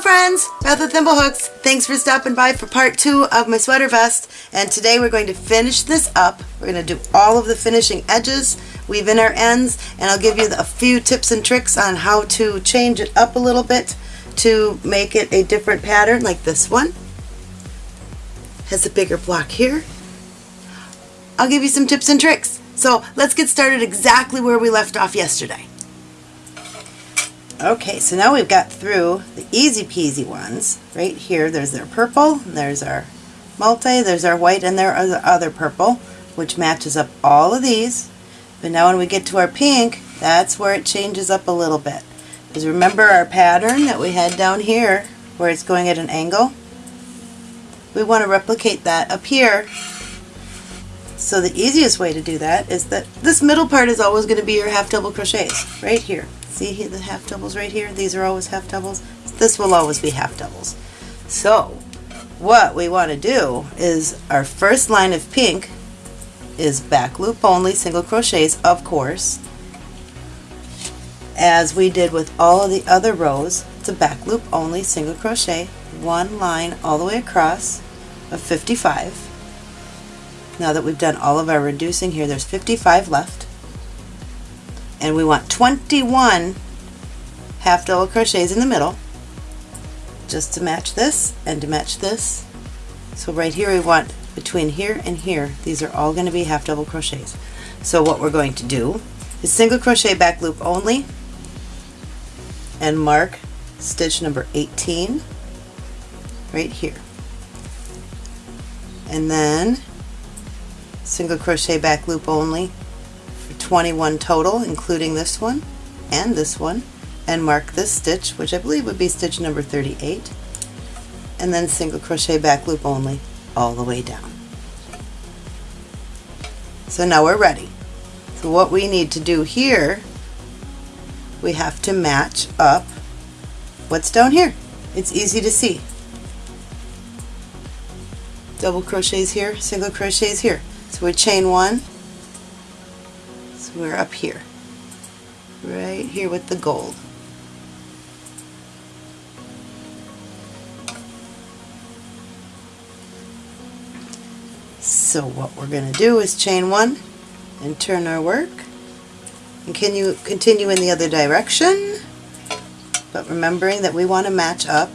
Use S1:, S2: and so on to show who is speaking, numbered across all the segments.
S1: Hello friends, Beth with Thimblehooks. Thanks for stopping by for part two of my sweater vest. And today we're going to finish this up. We're going to do all of the finishing edges, weave in our ends, and I'll give you a few tips and tricks on how to change it up a little bit to make it a different pattern like this one. Has a bigger block here. I'll give you some tips and tricks. So let's get started exactly where we left off yesterday. Okay, so now we've got through the easy peasy ones. Right here, there's our purple, there's our multi, there's our white, and there are the other purple, which matches up all of these. But now when we get to our pink, that's where it changes up a little bit. Because remember our pattern that we had down here, where it's going at an angle? We want to replicate that up here. So the easiest way to do that is that this middle part is always going to be your half double crochets, right here. See the half doubles right here? These are always half doubles. This will always be half doubles. So what we want to do is our first line of pink is back loop only single crochets of course as we did with all of the other rows it's a back loop only single crochet one line all the way across of 55 now that we've done all of our reducing here there's 55 left. And we want 21 half double crochets in the middle just to match this and to match this. So right here we want between here and here these are all going to be half double crochets. So what we're going to do is single crochet back loop only and mark stitch number 18 right here. And then single crochet back loop only for 21 total, including this one and this one, and mark this stitch, which I believe would be stitch number 38, and then single crochet back loop only all the way down. So now we're ready. So what we need to do here, we have to match up what's down here. It's easy to see. Double crochets here, single crochets here. So we chain one, so we're up here, right here with the gold. So what we're going to do is chain one and turn our work. And can you continue in the other direction. But remembering that we want to match up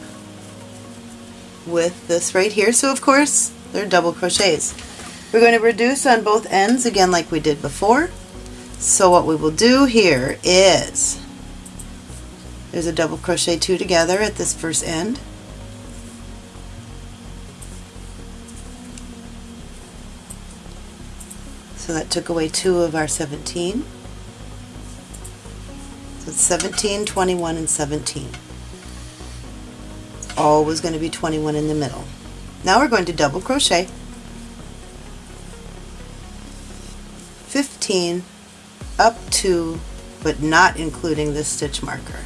S1: with this right here. So of course they're double crochets. We're going to reduce on both ends again like we did before so what we will do here is there's a double crochet two together at this first end. So that took away two of our 17. So it's 17, 21, and 17. It's always going to be 21 in the middle. Now we're going to double crochet 15 up to but not including this stitch marker.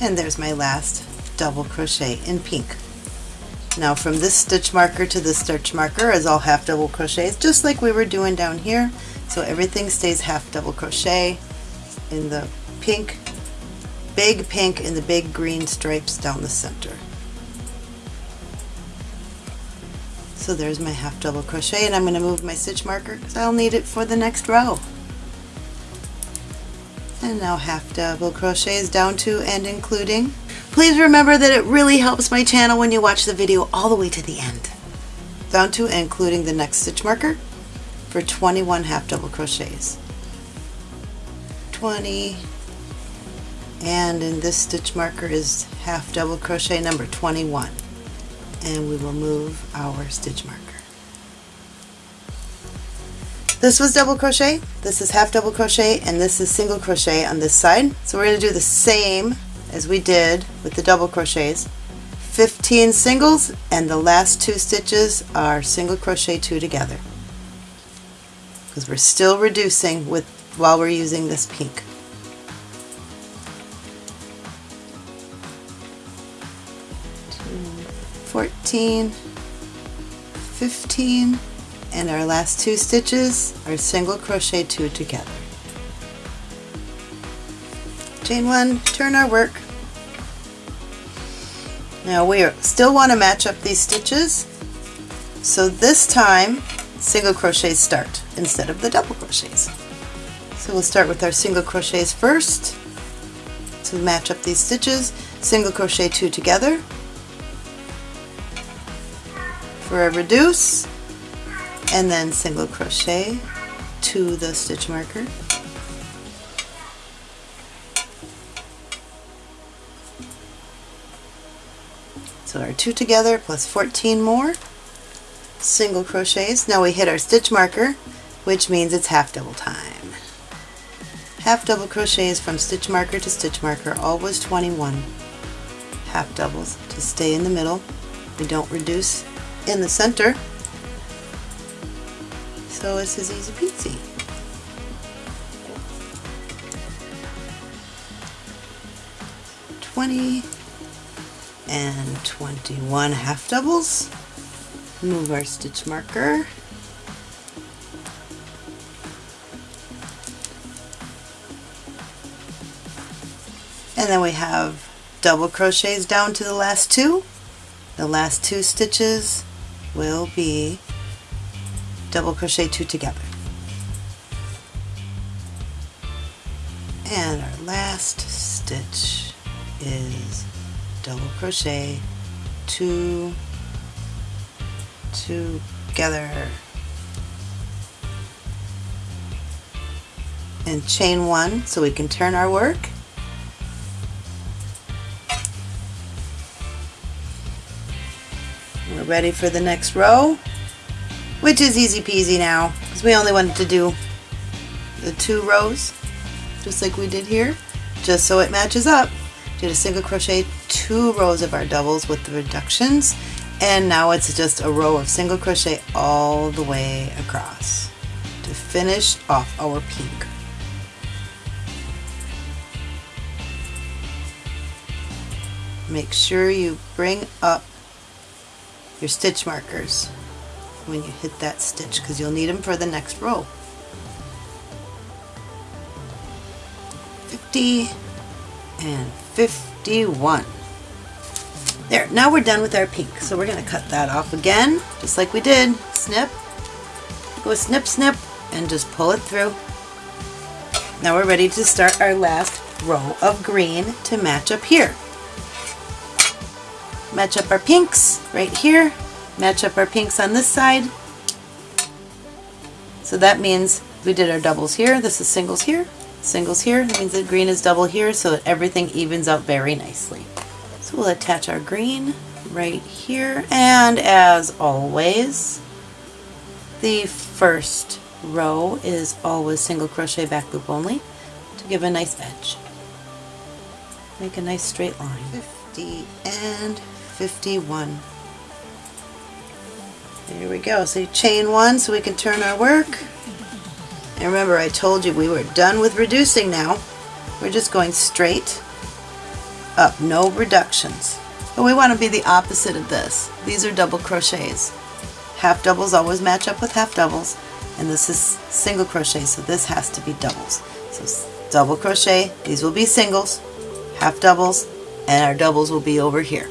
S1: And there's my last double crochet in pink. Now from this stitch marker to this stitch marker is all half double crochets just like we were doing down here so everything stays half double crochet in the pink big pink and the big green stripes down the center. So there's my half double crochet and I'm going to move my stitch marker because I'll need it for the next row. And now half double crochets down to and including. Please remember that it really helps my channel when you watch the video all the way to the end. Down to and including the next stitch marker for 21 half double crochets. 20 and in this stitch marker is half double crochet number 21 and we will move our stitch marker. This was double crochet, this is half double crochet, and this is single crochet on this side. So we're going to do the same as we did with the double crochets. 15 singles and the last two stitches are single crochet two together because we're still reducing with while we're using this pink. 14, 15, and our last two stitches are single crochet two together. chain one, turn our work. Now we still want to match up these stitches, so this time single crochets start instead of the double crochets. So we'll start with our single crochets first to match up these stitches, single crochet two together a reduce, and then single crochet to the stitch marker. So our two together plus 14 more single crochets. Now we hit our stitch marker, which means it's half double time. Half double crochets from stitch marker to stitch marker, always 21. Half doubles to stay in the middle. We don't reduce in the center. So this is easy peasy. Twenty and 21 half doubles. Move our stitch marker. And then we have double crochets down to the last two. The last two stitches will be double crochet two together. And our last stitch is double crochet two together and chain one so we can turn our work ready for the next row which is easy peasy now because we only wanted to do the two rows just like we did here just so it matches up did a single crochet two rows of our doubles with the reductions and now it's just a row of single crochet all the way across to finish off our pink. Make sure you bring up your stitch markers when you hit that stitch because you'll need them for the next row. 50 and 51. There, now we're done with our pink. So we're going to cut that off again, just like we did. Snip, go snip, snip, and just pull it through. Now we're ready to start our last row of green to match up here. Match up our pinks right here. Match up our pinks on this side. So that means we did our doubles here. This is singles here. Singles here. That means that green is double here so that everything evens out very nicely. So we'll attach our green right here and as always the first row is always single crochet back loop only to give a nice edge. Make a nice straight line. 50 and 51. There we go. So you chain one so we can turn our work. And remember I told you we were done with reducing now. We're just going straight up, no reductions. But we want to be the opposite of this. These are double crochets. Half doubles always match up with half doubles, and this is single crochet, so this has to be doubles. So double crochet, these will be singles, half doubles, and our doubles will be over here.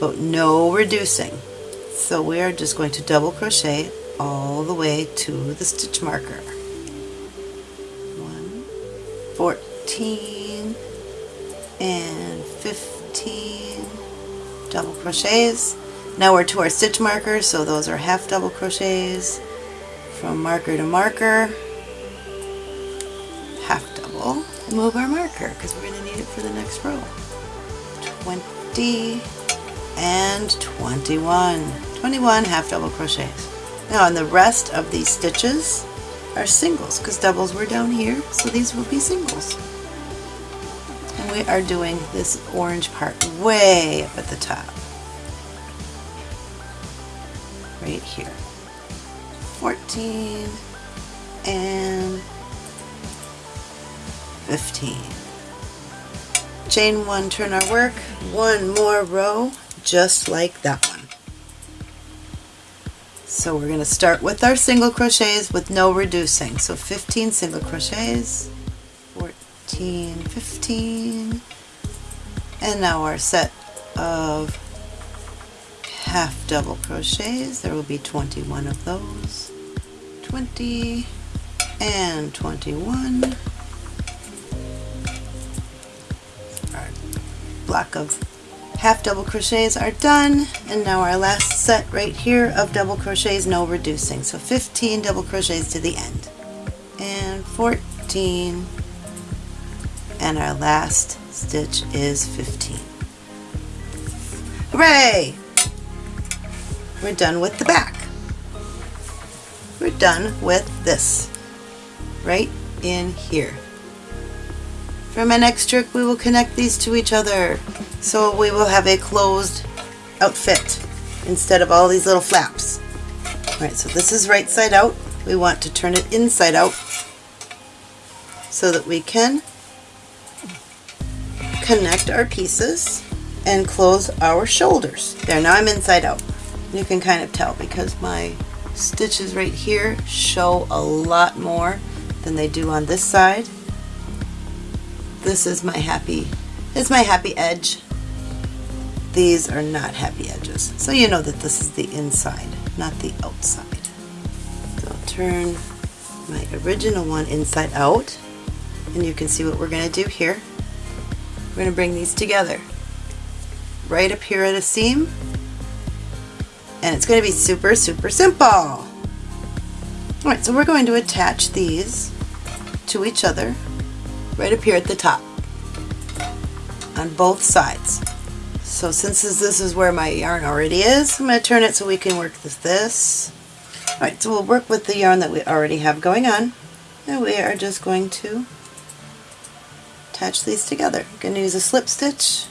S1: But no reducing. So we are just going to double crochet all the way to the stitch marker. One, 14, and 15 double crochets. Now we're to our stitch markers, so those are half double crochets from marker to marker, half double, move our marker because we're going to need it for the next row. 20 and 21. 21 half double crochets. Now and the rest of these stitches are singles because doubles were down here, so these will be singles And we are doing this orange part way up at the top. Right here. 14 and 15. Chain one, turn our work, one more row, just like that one. So we're going to start with our single crochets with no reducing. So 15 single crochets, 14, 15, and now our set of half double crochets. There will be 21 of those. 20 and 21. Our block of half double crochets are done and now our last set right here of double crochets no reducing. So 15 double crochets to the end. And 14 and our last stitch is 15 hooray! We're done with the back. We're done with this. Right in here for my next trick we will connect these to each other so we will have a closed outfit instead of all these little flaps. Alright, so this is right side out. We want to turn it inside out so that we can connect our pieces and close our shoulders. There, now I'm inside out. You can kind of tell because my stitches right here show a lot more than they do on this side. This is my happy, it's my happy edge these are not happy edges. So you know that this is the inside, not the outside. So I'll turn my original one inside out and you can see what we're going to do here. We're going to bring these together right up here at a seam and it's going to be super super simple. Alright, so we're going to attach these to each other right up here at the top on both sides. So since this is where my yarn already is, I'm going to turn it so we can work with this. Alright, so we'll work with the yarn that we already have going on. And we are just going to attach these together. I'm going to use a slip stitch.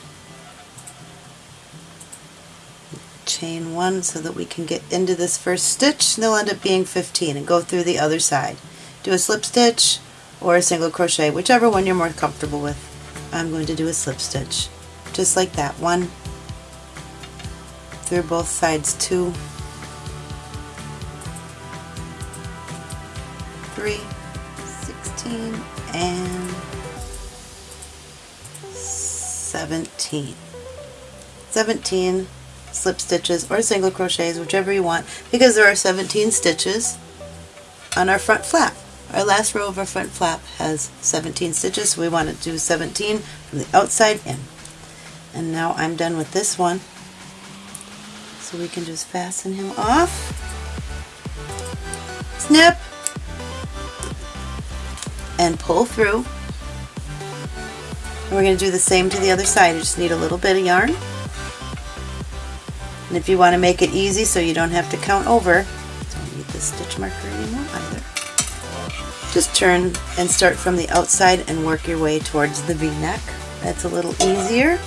S1: Chain one so that we can get into this first stitch. And they'll end up being 15 and go through the other side. Do a slip stitch or a single crochet, whichever one you're more comfortable with. I'm going to do a slip stitch just like that one through both sides two three 16 and 17 17 slip stitches or single crochets whichever you want because there are 17 stitches on our front flap our last row of our front flap has 17 stitches so we want to do 17 from the outside in and now I'm done with this one. So we can just fasten him off. Snip! And pull through. And we're going to do the same to the other side. You just need a little bit of yarn. And if you want to make it easy so you don't have to count over, don't need the stitch marker anymore. Just turn and start from the outside and work your way towards the v-neck. That's a little easier.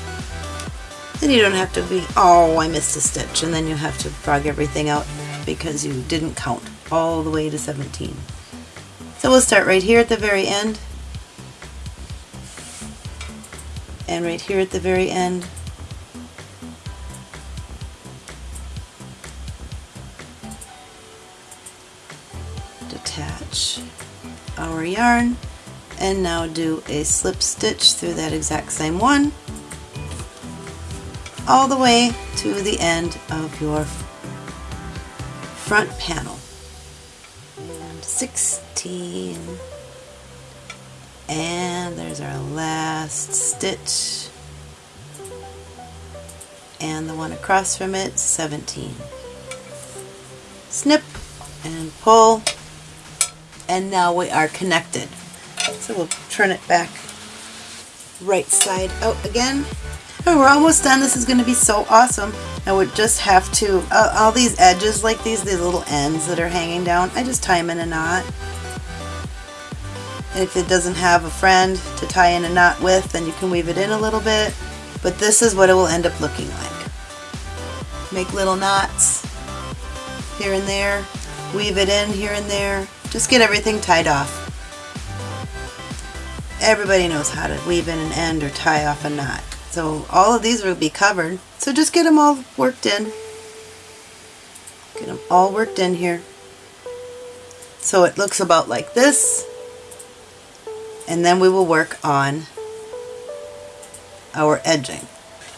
S1: Then you don't have to be, oh, I missed a stitch, and then you have to frog everything out because you didn't count all the way to 17. So we'll start right here at the very end, and right here at the very end. Detach our yarn and now do a slip stitch through that exact same one all the way to the end of your front panel. And 16. And there's our last stitch. And the one across from it, 17. Snip and pull. And now we are connected. So we'll turn it back right side out again Oh, we're almost done. This is going to be so awesome. I would just have to, uh, all these edges like these, these little ends that are hanging down, I just tie them in a knot. And if it doesn't have a friend to tie in a knot with, then you can weave it in a little bit. But this is what it will end up looking like. Make little knots here and there, weave it in here and there, just get everything tied off. Everybody knows how to weave in an end or tie off a knot. So all of these will be covered. So just get them all worked in. Get them all worked in here. So it looks about like this. and then we will work on our edging.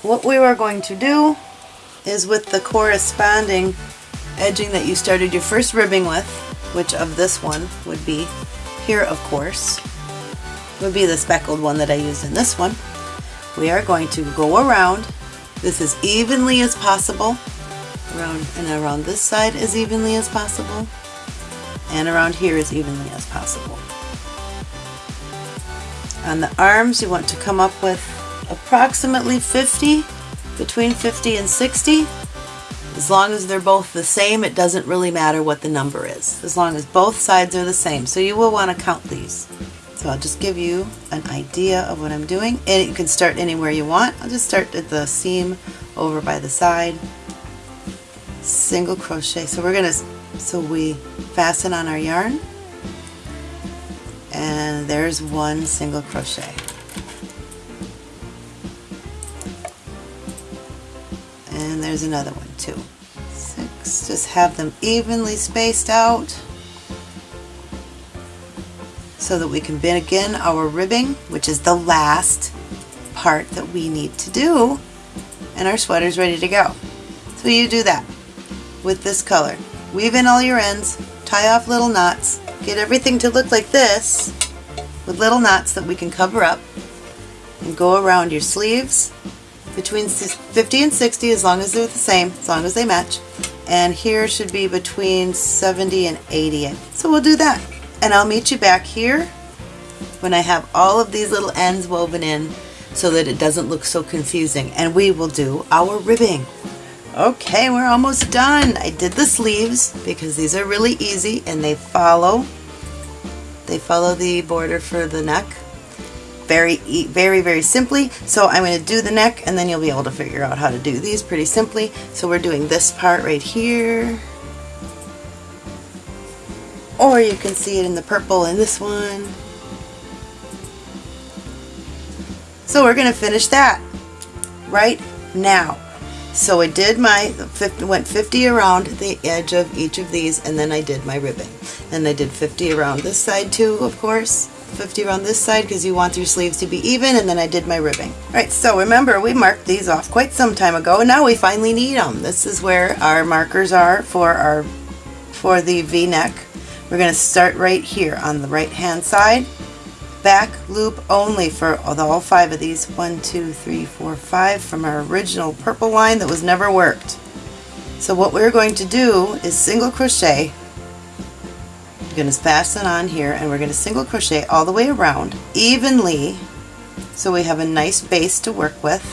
S1: What we are going to do is with the corresponding edging that you started your first ribbing with, which of this one would be here of course, would be the speckled one that I used in this one. We are going to go around this as evenly as possible, around and around this side as evenly as possible, and around here as evenly as possible. On the arms you want to come up with approximately 50, between 50 and 60. As long as they're both the same, it doesn't really matter what the number is, as long as both sides are the same. So you will want to count these. So I'll just give you an idea of what I'm doing. And you can start anywhere you want. I'll just start at the seam over by the side. Single crochet. So we're going to, so we fasten on our yarn. And there's one single crochet. There's another one too. Six, just have them evenly spaced out so that we can begin our ribbing, which is the last part that we need to do, and our sweater's ready to go. So you do that with this color. Weave in all your ends, tie off little knots, get everything to look like this with little knots that we can cover up, and go around your sleeves between 50 and 60 as long as they're the same, as long as they match. And here should be between 70 and 80. So we'll do that. And I'll meet you back here when I have all of these little ends woven in so that it doesn't look so confusing. And we will do our ribbing. Okay, we're almost done. I did the sleeves because these are really easy and they follow they follow the border for the neck very, very, very simply. So I'm going to do the neck and then you'll be able to figure out how to do these pretty simply. So we're doing this part right here. Or you can see it in the purple in this one. So we're going to finish that right now. So I did my, went 50 around the edge of each of these and then I did my ribbing. And I did 50 around this side too, of course. 50 around this side because you want your sleeves to be even and then I did my ribbing. Alright, so remember we marked these off quite some time ago and now we finally need them. This is where our markers are for our for the v-neck. We're going to start right here on the right hand side. Back loop only for all five of these. One, two, three, four, five from our original purple line that was never worked. So what we're going to do is single crochet going to fasten on here and we're going to single crochet all the way around evenly so we have a nice base to work with.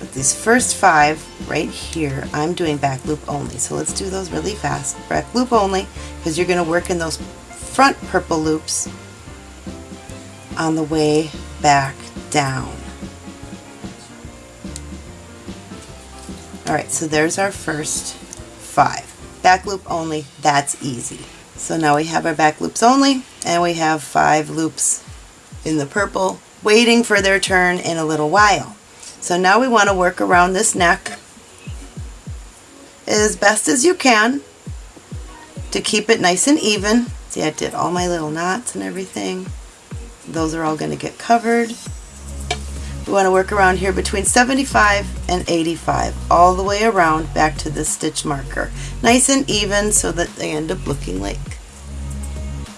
S1: But these first five right here, I'm doing back loop only. So let's do those really fast. Back loop only because you're going to work in those front purple loops on the way back down. Alright, so there's our first five back loop only, that's easy. So now we have our back loops only and we have five loops in the purple waiting for their turn in a little while. So now we want to work around this neck as best as you can to keep it nice and even. See I did all my little knots and everything. Those are all going to get covered. We want to work around here between 75 and 85 all the way around back to the stitch marker. Nice and even so that they end up looking like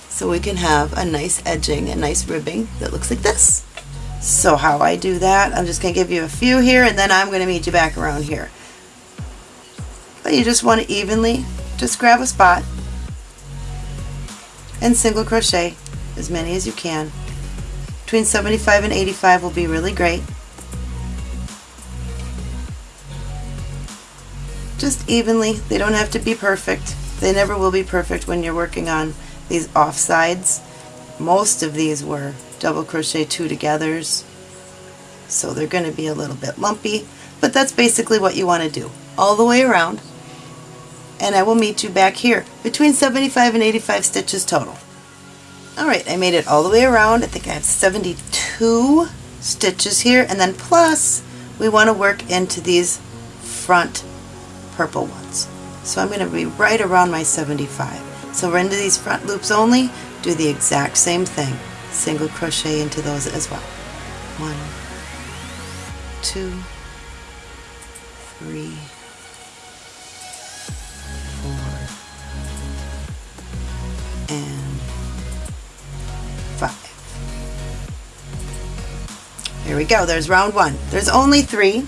S1: so we can have a nice edging, a nice ribbing that looks like this. So how I do that, I'm just going to give you a few here and then I'm going to meet you back around here. But you just want to evenly just grab a spot and single crochet as many as you can between 75 and 85 will be really great. Just evenly, they don't have to be perfect. They never will be perfect when you're working on these off sides. Most of these were double crochet two togethers, so they're going to be a little bit lumpy, but that's basically what you want to do all the way around and I will meet you back here between 75 and 85 stitches total. Alright, I made it all the way around. I think I have 72 stitches here and then plus we want to work into these front purple ones. So I'm going to be right around my 75. So we're into these front loops only, do the exact same thing. Single crochet into those as well. One, two, three, There we go, there's round one. There's only three,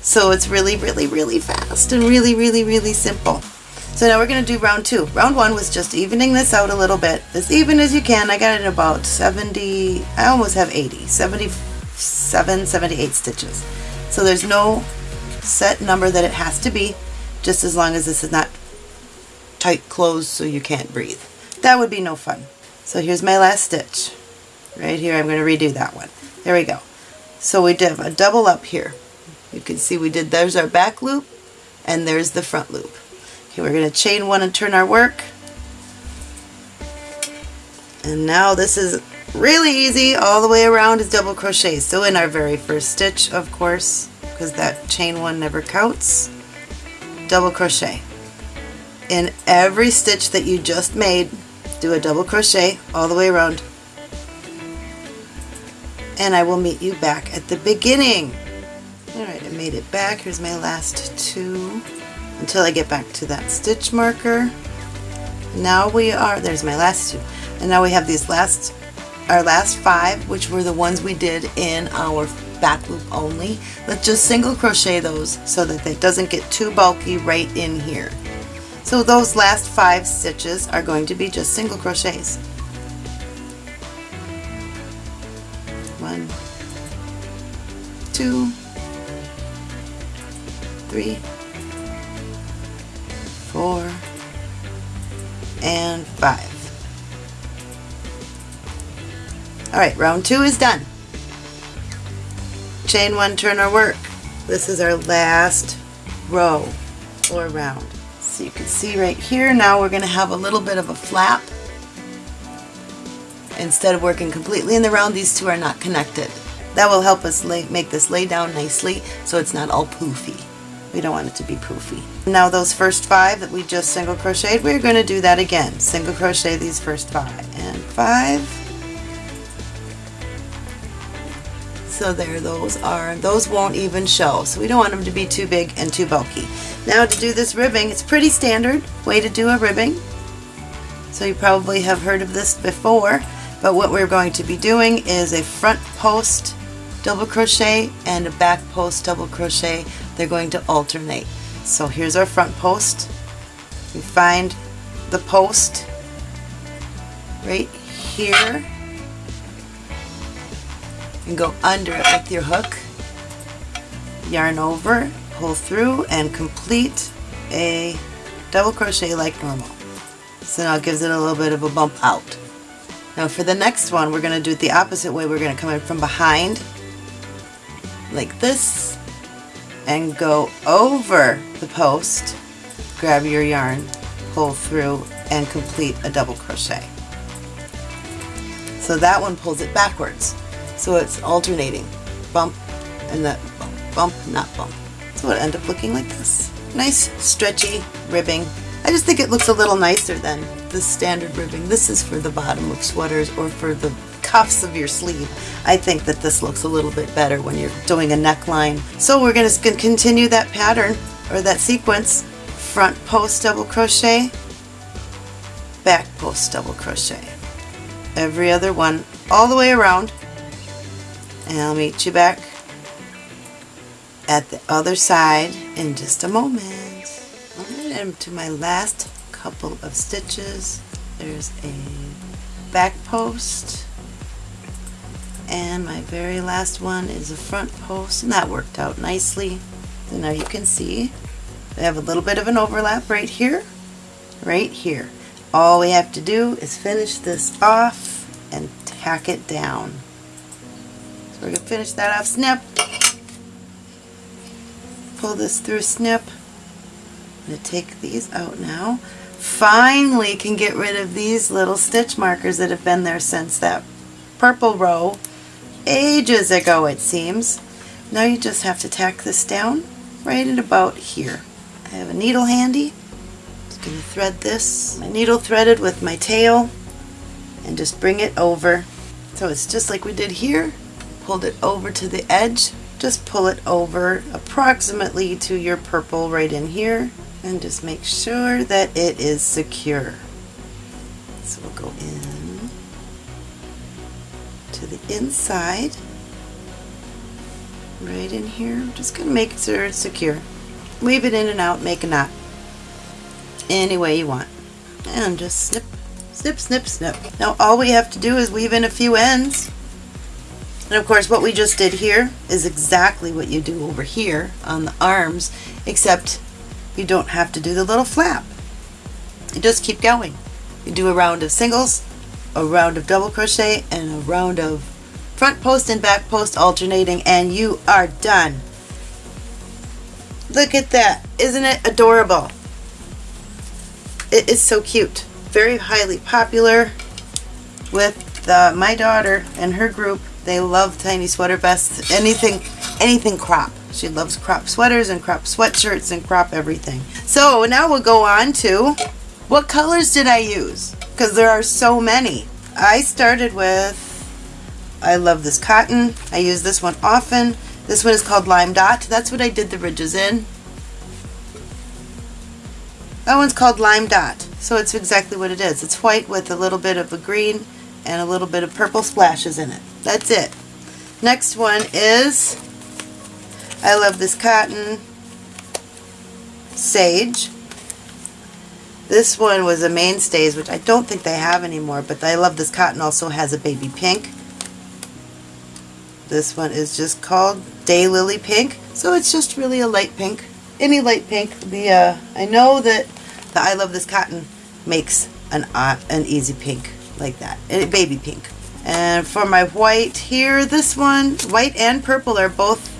S1: so it's really, really, really fast and really, really, really simple. So now we're going to do round two. Round one was just evening this out a little bit, as even as you can. I got it about 70, I almost have 80, 77, 78 stitches. So there's no set number that it has to be, just as long as this is not tight closed so you can't breathe. That would be no fun. So here's my last stitch. Right here, I'm going to redo that one. There we go. So we did a double up here. You can see we did, there's our back loop, and there's the front loop. Okay, we're going to chain one and turn our work. And now this is really easy all the way around is double crochet. So in our very first stitch, of course, because that chain one never counts, double crochet. In every stitch that you just made, do a double crochet all the way around. And I will meet you back at the beginning. Alright, I made it back. Here's my last two until I get back to that stitch marker. Now we are, there's my last two, and now we have these last, our last five, which were the ones we did in our back loop only. Let's just single crochet those so that it doesn't get too bulky right in here. So those last five stitches are going to be just single crochets. Two, three, four, and five. Alright, round two is done. Chain one, turn our work. This is our last row or round. So you can see right here now we're going to have a little bit of a flap. Instead of working completely in the round, these two are not connected. That will help us lay, make this lay down nicely so it's not all poofy. We don't want it to be poofy. Now those first five that we just single crocheted, we're going to do that again. Single crochet these first five and five. So there those are. Those won't even show. So we don't want them to be too big and too bulky. Now to do this ribbing, it's pretty standard way to do a ribbing. So you probably have heard of this before, but what we're going to be doing is a front post double crochet and a back post double crochet they're going to alternate. So here's our front post. We find the post right here and go under it with your hook. Yarn over, pull through, and complete a double crochet like normal. So now it gives it a little bit of a bump out. Now for the next one, we're going to do it the opposite way. We're going to come in from behind, like this, and go over the post, grab your yarn, pull through, and complete a double crochet. So that one pulls it backwards. So it's alternating. Bump and that bump, bump, not bump. So it'll end up looking like this. Nice stretchy ribbing. I just think it looks a little nicer than the standard ribbing. This is for the bottom of sweaters or for the cuffs of your sleeve. I think that this looks a little bit better when you're doing a neckline. So we're going to continue that pattern or that sequence. Front post double crochet, back post double crochet. Every other one all the way around. And I'll meet you back at the other side in just a moment. And to my last couple of stitches, there's a back post and my very last one is a front post and that worked out nicely. So now you can see we have a little bit of an overlap right here right here. All we have to do is finish this off and tack it down. So we're going to finish that off. Snip. Pull this through snip. I'm going to take these out now. Finally can get rid of these little stitch markers that have been there since that purple row ages ago it seems. Now you just have to tack this down right at about here. I have a needle handy. Just going to thread this. My needle threaded with my tail. and just bring it over. So it's just like we did here. Pulled it over to the edge. Just pull it over approximately to your purple right in here and just make sure that it is secure. So we'll go in to the inside right in here. I'm just to make sure it's secure. Weave it in and out, make a knot any way you want. And just snip, snip, snip, snip. Now all we have to do is weave in a few ends. And of course what we just did here is exactly what you do over here on the arms, except you don't have to do the little flap. You just keep going. You do a round of singles, a round of double crochet, and a round of front post and back post alternating, and you are done. Look at that. Isn't it adorable? It is so cute. Very highly popular with uh, my daughter and her group. They love tiny sweater vests. Anything, anything crop. She loves crop sweaters and crop sweatshirts and crop everything. So now we'll go on to what colors did I use? Because there are so many. I started with, I love this cotton. I use this one often. This one is called Lime Dot. That's what I did the ridges in. That one's called Lime Dot. So it's exactly what it is. It's white with a little bit of a green and a little bit of purple splashes in it. That's it. Next one is, I love this cotton, Sage. This one was a Mainstays, which I don't think they have anymore, but I love this cotton also has a baby pink. This one is just called Daylily Pink, so it's just really a light pink. Any light pink. The uh, I know that the I Love This Cotton makes an uh, an easy pink like that, a baby pink. And for my white here, this one, white and purple are both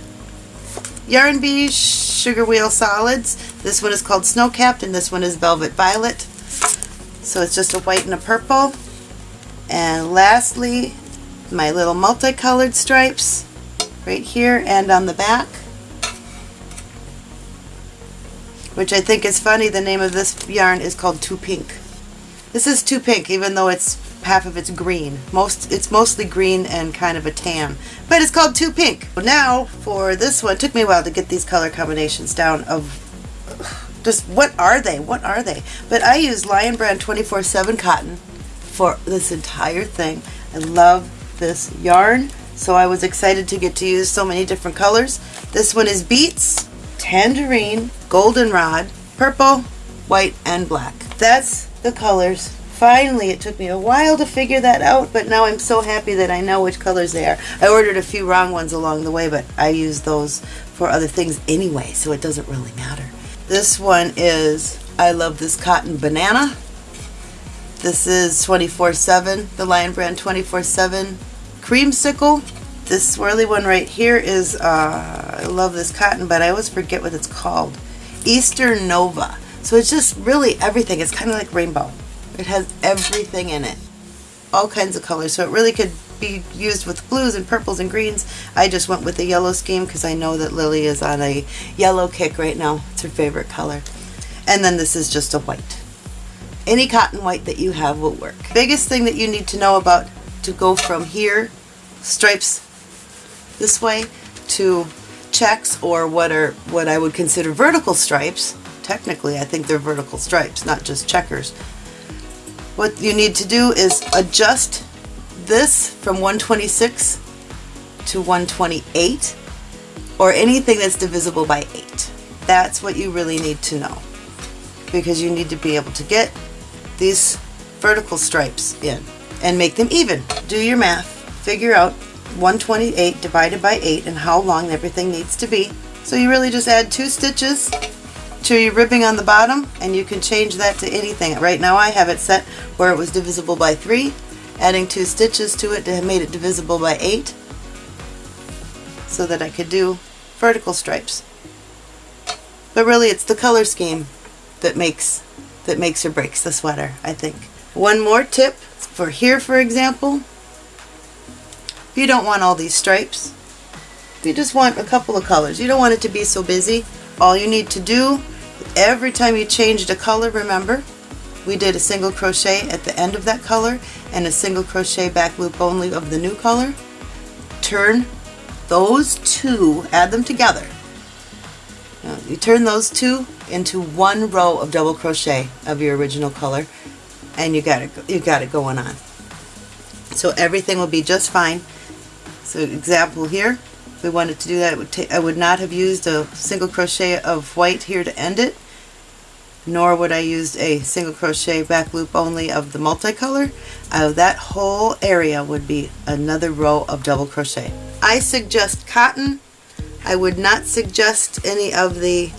S1: Yarn Bee Sugar Wheel Solids. This one is called Snow Capped and this one is Velvet Violet. So it's just a white and a purple. And lastly, my little multicolored stripes right here and on the back. Which I think is funny, the name of this yarn is called Too Pink. This is Too Pink, even though it's half of it's green. Most It's mostly green and kind of a tan. But it's called Too Pink. Now, for this one, took me a while to get these color combinations down of just what are they? What are they? But I use Lion Brand 24-7 cotton for this entire thing. I love this yarn. So I was excited to get to use so many different colors. This one is Beets, Tangerine, Goldenrod, Purple, White, and Black. That's the colors. Finally, it took me a while to figure that out, but now I'm so happy that I know which colors they are. I ordered a few wrong ones along the way, but I use those for other things anyway, so it doesn't really matter. This one is I Love This Cotton Banana. This is 24-7, the Lion Brand 24-7 Creamsicle. This swirly one right here is, uh, I love this cotton, but I always forget what it's called. Easter Nova. So it's just really everything. It's kind of like rainbow. It has everything in it. All kinds of colors. So it really could be used with blues and purples and greens. I just went with the yellow scheme because I know that Lily is on a yellow kick right now. It's her favorite color. And then this is just a white. Any cotton white that you have will work. Biggest thing that you need to know about to go from here stripes this way to checks or what are what I would consider vertical stripes. Technically, I think they're vertical stripes, not just checkers. What you need to do is adjust this from 126 to 128 or anything that's divisible by 8. That's what you really need to know because you need to be able to get these vertical stripes in and make them even. Do your math, figure out 128 divided by 8 and how long everything needs to be. So you really just add two stitches to your ribbing on the bottom and you can change that to anything. Right now I have it set where it was divisible by 3. Adding two stitches to it to have made it divisible by 8 so that I could do vertical stripes. But really it's the color scheme that makes that makes or breaks the sweater, I think. One more tip for here for example, if you don't want all these stripes. You just want a couple of colors. You don't want it to be so busy. All you need to do, every time you change the color, remember, we did a single crochet at the end of that color and a single crochet back loop only of the new color. Turn those two, add them together. Now, you turn those two into one row of double crochet of your original color and you got it you got it going on. So everything will be just fine. So example here, if we wanted to do that, would I would not have used a single crochet of white here to end it, nor would I use a single crochet back loop only of the multicolor. Uh, that whole area would be another row of double crochet. I suggest cotton. I would not suggest any of the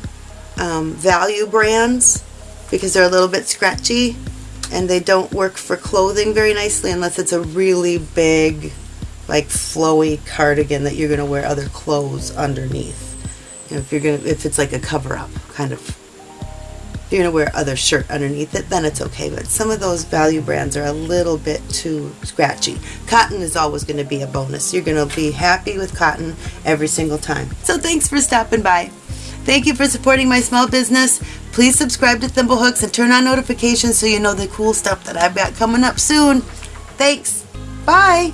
S1: um, value brands because they're a little bit scratchy and they don't work for clothing very nicely unless it's a really big like flowy cardigan that you're going to wear other clothes underneath. You know, if you're going if it's like a cover up kind of, you're going to wear other shirt underneath it, then it's okay. But some of those value brands are a little bit too scratchy. Cotton is always going to be a bonus. You're going to be happy with cotton every single time. So thanks for stopping by. Thank you for supporting my small business. Please subscribe to Thimblehooks and turn on notifications so you know the cool stuff that I've got coming up soon. Thanks. Bye.